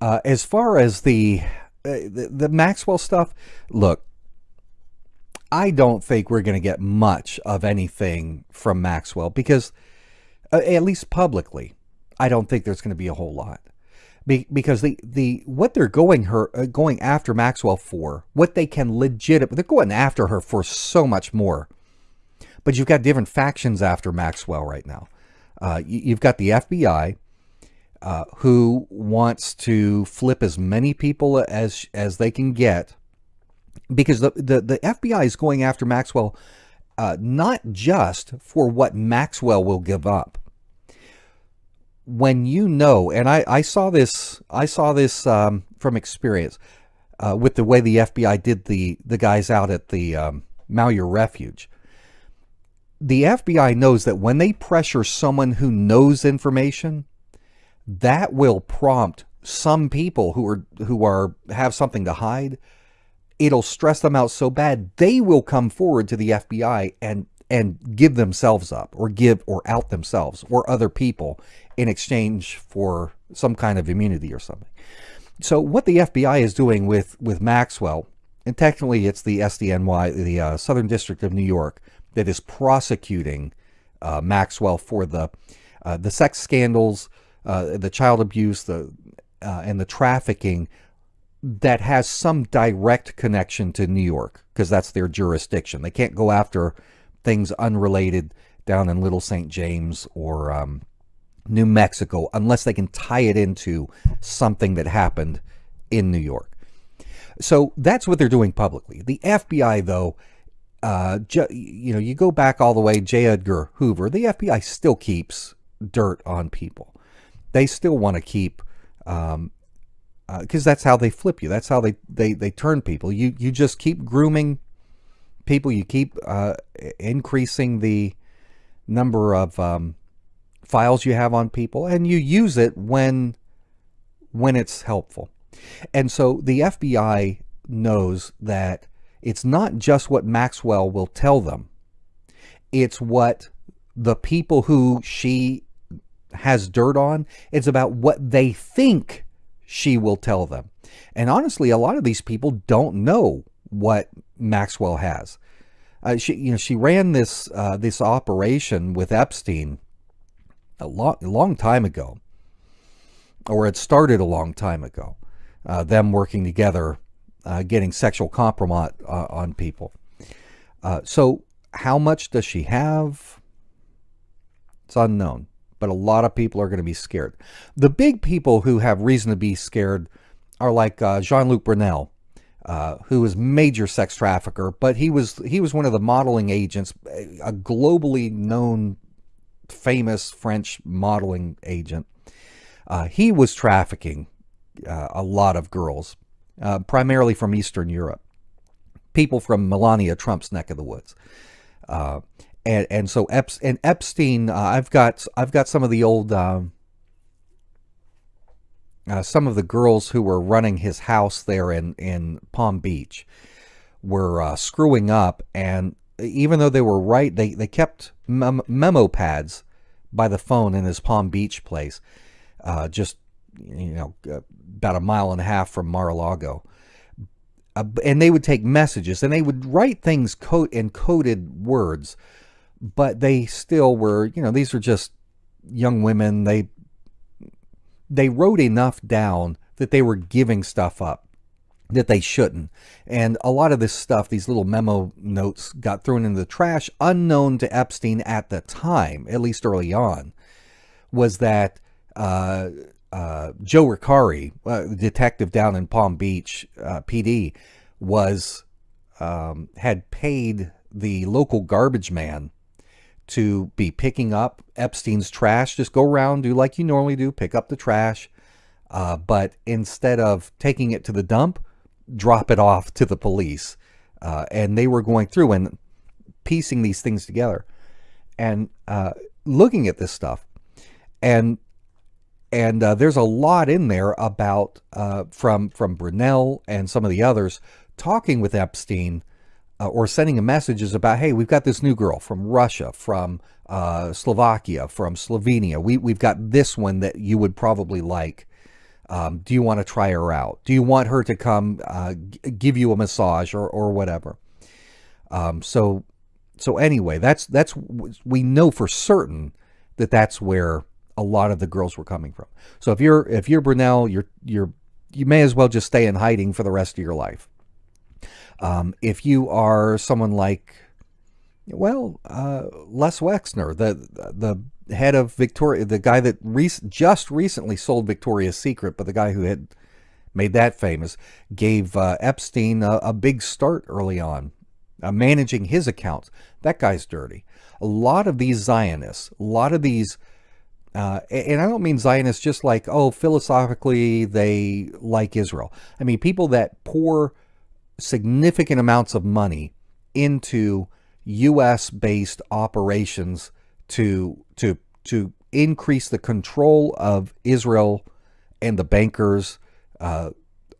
Uh, as far as the, uh, the the Maxwell stuff, look, I don't think we're going to get much of anything from Maxwell because, uh, at least publicly, I don't think there's going to be a whole lot. Be, because the, the what they're going her uh, going after Maxwell for, what they can legit, they're going after her for so much more. But you've got different factions after Maxwell right now. Uh, you, have got the FBI, uh, who wants to flip as many people as as they can get because the, the, the FBI is going after Maxwell uh, not just for what Maxwell will give up. When you know, and I, I saw this, I saw this um, from experience uh, with the way the FBI did the the guys out at the um, Malheur Refuge. The FBI knows that when they pressure someone who knows information, that will prompt some people who are who are have something to hide it'll stress them out so bad they will come forward to the FBI and and give themselves up or give or out themselves or other people in exchange for some kind of immunity or something. So what the FBI is doing with with Maxwell, and technically it's the SDNY, the uh, Southern District of New York, that is prosecuting uh, Maxwell for the uh, the sex scandals, uh, the child abuse, the uh, and the trafficking that has some direct connection to New York because that's their jurisdiction. They can't go after things unrelated down in Little St. James or um, New Mexico unless they can tie it into something that happened in New York. So that's what they're doing publicly. The FBI, though, uh, you know, you go back all the way, J. Edgar Hoover, the FBI still keeps dirt on people. They still want to keep um, because uh, that's how they flip you. That's how they, they, they turn people. You, you just keep grooming people. You keep uh, increasing the number of um, files you have on people, and you use it when when it's helpful. And so the FBI knows that it's not just what Maxwell will tell them. It's what the people who she has dirt on, it's about what they think she will tell them. And honestly, a lot of these people don't know what Maxwell has. Uh, she, you know, she ran this uh, this operation with Epstein a long, long time ago, or it started a long time ago. Uh, them working together, uh, getting sexual compromise uh, on people. Uh, so, how much does she have? It's unknown but a lot of people are going to be scared. The big people who have reason to be scared are like uh, Jean-Luc Brunel, uh, major sex trafficker, but he was he was one of the modeling agents, a globally known, famous French modeling agent. Uh, he was trafficking uh, a lot of girls, uh, primarily from Eastern Europe, people from Melania Trump's neck of the woods. And and so Ep- and Epstein, uh, I've got I've got some of the old um, uh, some of the girls who were running his house there in in Palm Beach were uh, screwing up, and even though they were right, they they kept mem- memo pads by the phone in his Palm Beach place, uh, just you know about a mile and a half from Mar-a-Lago. Uh, and they would take messages and they would write things code in coded words but they still were, you know, these were just young women. They they wrote enough down that they were giving stuff up that they shouldn't. And a lot of this stuff, these little memo notes got thrown into the trash unknown to Epstein at the time, at least early on, was that uh, uh, Joe Recarey, uh, detective down in Palm Beach uh, PD, was um, had paid the local garbage man to be picking up Epstein's trash. Just go around, do like you normally do, pick up the trash. Uh, but instead of taking it to the dump, drop it off to the police. Uh, and they were going through and piecing these things together and uh, looking at this stuff. And and uh, there's a lot in there about uh, from from Brunel and some of the others talking with Epstein uh, or sending a messages about, hey, we've got this new girl from Russia, from uh, Slovakia, from Slovenia. We, we've got this one that you would probably like. Um, do you want to try her out? Do you want her to come uh, give you a massage or, or whatever? Um, so so anyway, that's that's we know for certain that that's where a lot of the girls were coming from. So if you're if you're Brunel, you're you're you may as well just stay in hiding for the rest of your life. Um, if you are someone like, well, uh, Les Wexner, the the head of Victoria, the guy that just recently sold Victoria's Secret, but the guy who had made that famous, gave uh, Epstein a, a, big start early on, uh, managing his accounts. That guy's dirty. A lot of these Zionists, a lot of these uh, and I don't mean Zionists just like, oh, philosophically they like Israel. I mean people that pour significant amounts of money into U.S. based operations to to to increase the control of Israel and the bankers uh,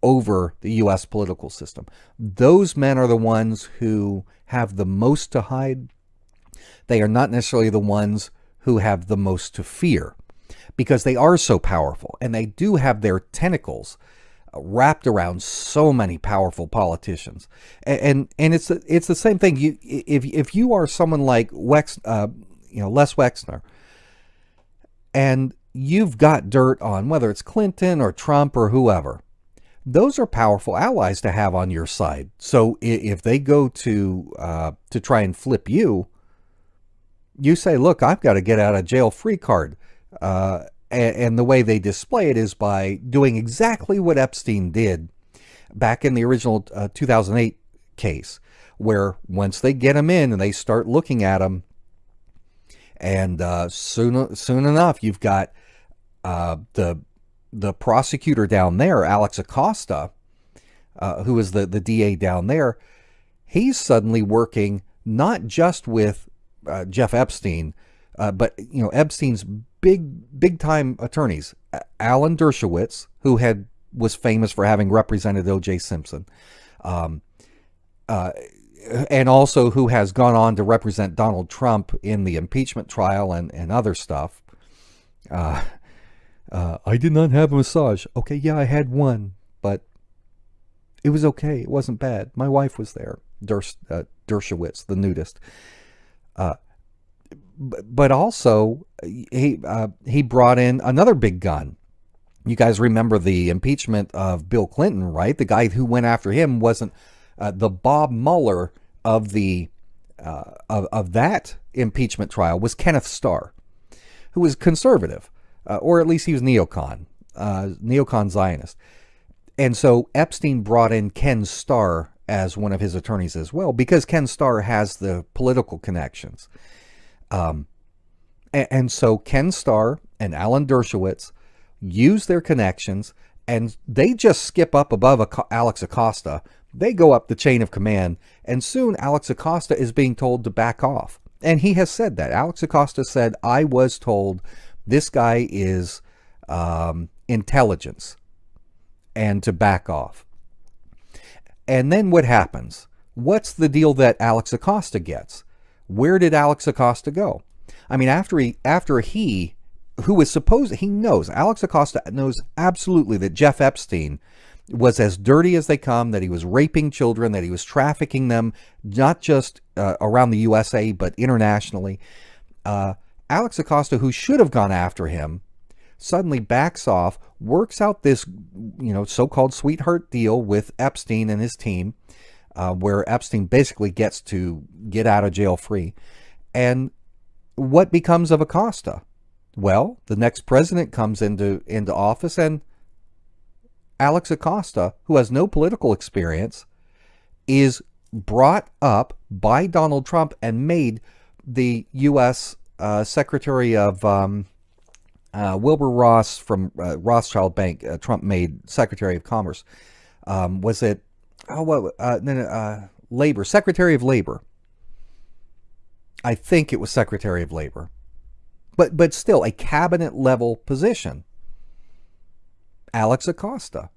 over the U.S. political system. Those men are the ones who have the most to hide. They are not necessarily the ones who have the most to fear because they are so powerful and they do have their tentacles wrapped around so many powerful politicians. And and, it's it's the same thing. You if if you are someone like Wex uh, you know Les Wexner and you've got dirt on whether it's Clinton or Trump or whoever those are powerful allies to have on your side. So if they go to uh, to try and flip you you say, look, I've got to get out of jail free card. Uh, and, the way they display it is by doing exactly what Epstein did back in the original uh, 2008 case, where once they get him in and they start looking at him, and uh, soon soon enough, you've got uh, the the prosecutor down there, Alex Acosta, uh, who is the the DA down there. He's suddenly working not just with uh, Jeff Epstein, uh, but you know Epstein's big big time attorneys, Alan Dershowitz, who had was famous for having represented O.J. Simpson, um, uh, and also who has gone on to represent Donald Trump in the impeachment trial and and other stuff. Uh, uh, I did not have a massage. Okay, yeah, I had one, but it was okay. It wasn't bad. My wife was there. Dersh, uh, Dershowitz, the nudist. But also he uh, he brought in another big gun. You guys remember the impeachment of Bill Clinton, right? The guy who went after him wasn't uh, the Bob Mueller of the uh, of, of that impeachment trial was Kenneth Starr, who was conservative, uh, or at least he was neocon, uh, neocon Zionist. And so Epstein brought in Ken Starr as one of his attorneys as well, because Ken Starr has the political connections. Um, and, and, so Ken Starr and Alan Dershowitz use their connections, and they just skip up above Alex Acosta. They go up the chain of command, and soon Alex Acosta is being told to back off. And he has said that. Alex Acosta said, I was told this guy is um, intelligence and to back off. And then what happens? What's the deal that Alex Acosta gets? Where did Alex Acosta go? I mean, after he, after he, who was supposed, he knows, Alex Acosta knows absolutely that Jeff Epstein was as dirty as they come, that he was raping children, that he was trafficking them, not just uh, around the USA, but internationally. Uh, Alex Acosta, who should have gone after him, suddenly backs off, works out this, you know, so-called sweetheart deal with Epstein and his team, uh, where Epstein basically gets to get out of jail free. And what becomes of Acosta? Well, the next president comes into into office and Alex Acosta, who has no political experience, is brought up by Donald Trump and made the U.S. Uh, Secretary of um, uh, Wilbur Ross from uh, Rothschild Bank. Uh, Trump made Secretary of Commerce. Um, was it oh well, uh, uh, labor secretary of labor i think it was secretary of labor but but still a cabinet level position alex acosta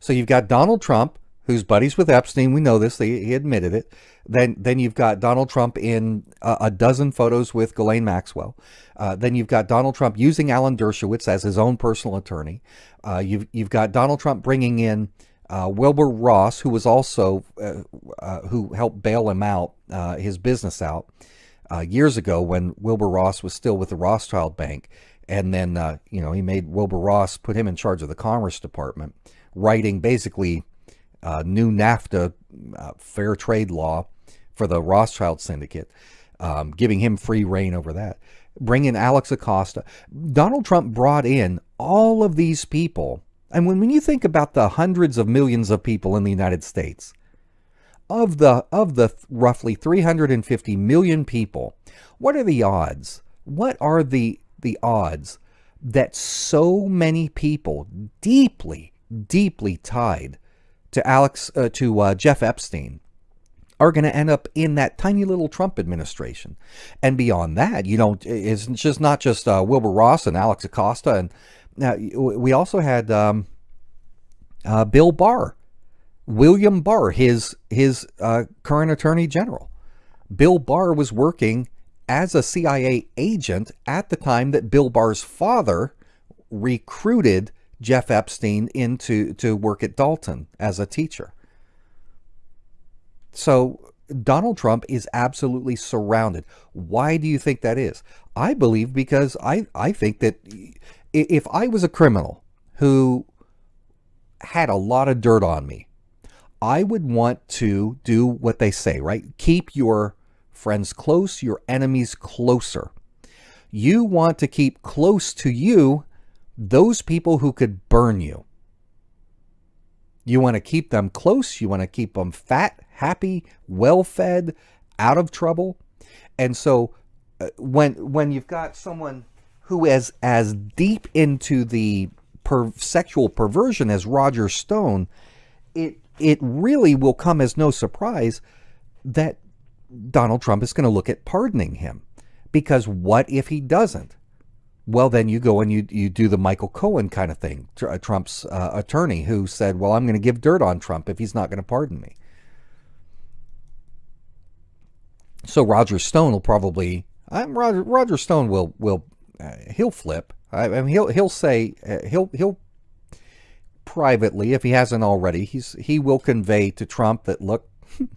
so you've got donald trump who's buddies with Epstein. We know this. He, he admitted it. Then, then you've got Donald Trump in a, a dozen photos with Ghislaine Maxwell. Uh, then you've got Donald Trump using Alan Dershowitz as his own personal attorney. Uh, you've you've got Donald Trump bringing in uh, Wilbur Ross, who was also uh, uh, who helped bail him out, uh, his business out years ago when Wilbur Ross was still with the Rothschild Bank, and then you know he made Wilbur Ross put him in charge of the Commerce Department, writing basically new NAFTA fair trade law for the Rothschild syndicate, um, giving him free rein over that. Bring in Alex Acosta. Donald Trump brought in all of these people. And when, when you think about the hundreds of millions of people in the United States, of the of the roughly 350 million people, what are the odds? What are the the odds that so many people deeply, deeply tied to Alex uh, to uh, Jeff Epstein are going to end up in that tiny little Trump administration. And beyond that, you know, it's just not just uh, Wilbur Ross and Alex Acosta. And now we also had um, uh, Bill Barr, William Barr, his, his uh, current attorney general. Bill Barr was working as a CIA agent at the time that Bill Barr's father recruited Jeff Epstein into to work at Dalton as a teacher. So Donald Trump is absolutely surrounded. Why do you think that is? I believe because I, I think that if I was a criminal who had a lot of dirt on me, I would want to do what they say, right? Keep your friends close, your enemies closer. You want to keep close to you those people who could burn you. You want to keep them close. You want to keep them fat, happy, well-fed, out of trouble. And so uh, when when you've got someone who is as deep into the per sexual perversion as Roger Stone, it it really will come as no surprise that Donald Trump is going to look at pardoning him. Because what if he doesn't? Well, then you go and you, you do the Michael Cohen kind of thing, uh, Trump's uh, attorney who said, well, I'm going to give dirt on Trump if he's not going to pardon me. So Roger Stone will probably, I'm Roger, Roger Stone will, will, uh, he'll flip. I, I, mean, he'll, he'll say, uh, he'll, he'll privately, if he hasn't already, he's, he will convey to Trump that, look,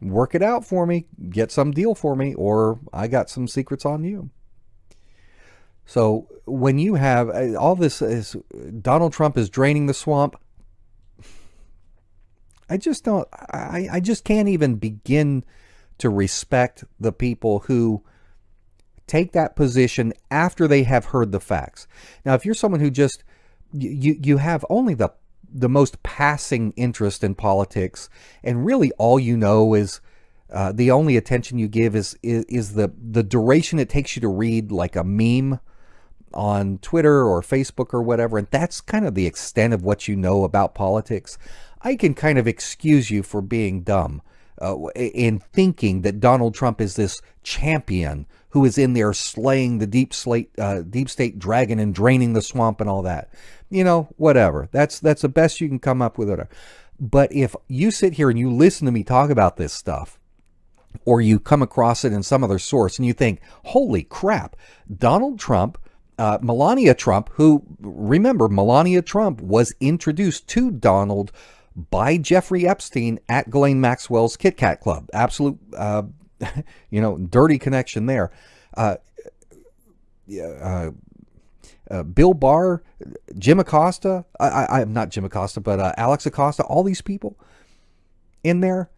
work it out for me, get some deal for me, or I got some secrets on you. So when you have uh, all this is Donald Trump is draining the swamp. I just don't, I, I just can't even begin to respect the people who take that position after they have heard the facts. Now, if you're someone who just, you, you have only the, the most passing interest in politics and really all you know is uh, the only attention you give is, is, is the, the duration it takes you to read like a meme on Twitter or Facebook or whatever, and that's kind of the extent of what you know about politics, I can kind of excuse you for being dumb uh, in thinking that Donald Trump is this champion who is in there slaying the deep slate, uh, deep state dragon and draining the swamp and all that. You know, whatever. That's that's the best you can come up with. It. But if you sit here and you listen to me talk about this stuff, or you come across it in some other source and you think, holy crap, Donald Trump uh, Melania Trump, who, remember, Melania Trump was introduced to Donald by Jeffrey Epstein at Ghislaine Maxwell's Kit Kat Club. Absolute, uh, you know, dirty connection there. Uh, uh, uh, Bill Barr, Jim Acosta, I, am not Jim Acosta, but uh, Alex Acosta, all these people in there.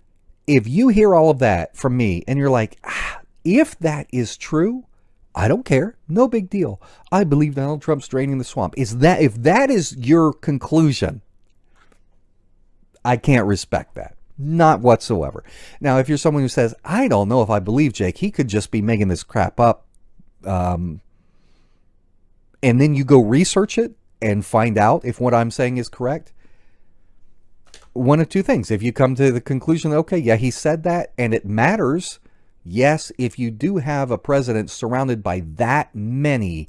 If you hear all of that from me and you're like, ah, if that is true, I don't care. No big deal. I believe Donald Trump's draining the swamp. Is that if that is your conclusion, I can't respect that. Not whatsoever. Now, if you're someone who says, I don't know if I believe Jake, he could just be making this crap up. Um, and then you go research it and find out if what I'm saying is correct. One of two things. If you come to the conclusion, okay, yeah, he said that and it matters Yes, if you do have a president surrounded by that many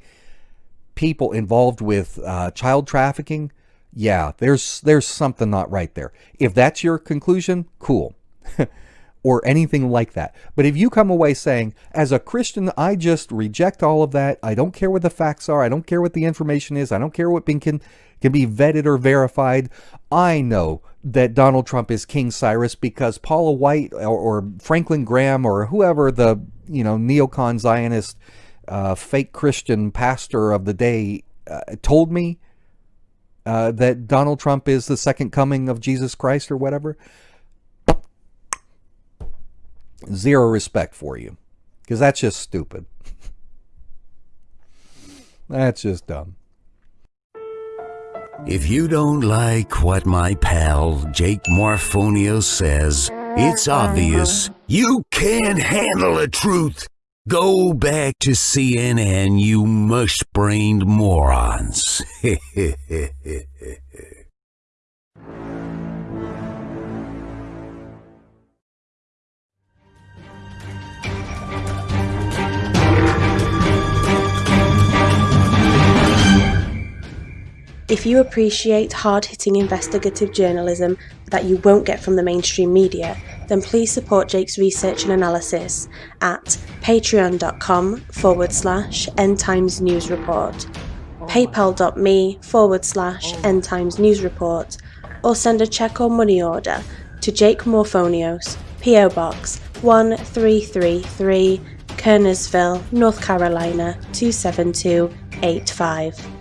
people involved with uh, child trafficking, yeah, there's there's something not right there. If that's your conclusion, cool. or anything like that. But if you come away saying, as a Christian, I just reject all of that. I don't care what the facts are. I don't care what the information is. I don't care what can, can be vetted or verified. I know that Donald Trump is King Cyrus because Paula White or, or Franklin Graham or whoever the you know neocon Zionist uh, fake Christian pastor of the day uh, told me uh, that Donald Trump is the second coming of Jesus Christ or whatever zero respect for you because that's just stupid. that's just dumb. If you don't like what my pal Jake Morphonios says, it's obvious you can't handle the truth. Go back to CNN, you mush-brained morons. If you appreciate hard hitting investigative journalism that you won't get from the mainstream media, then please support Jake's research and analysis at patreon.com forward slash end times news report, paypal.me forward slash end times news report, or send a check or money order to Jake Morphonios, P.O. Box 1333, Kernersville, North Carolina 27285.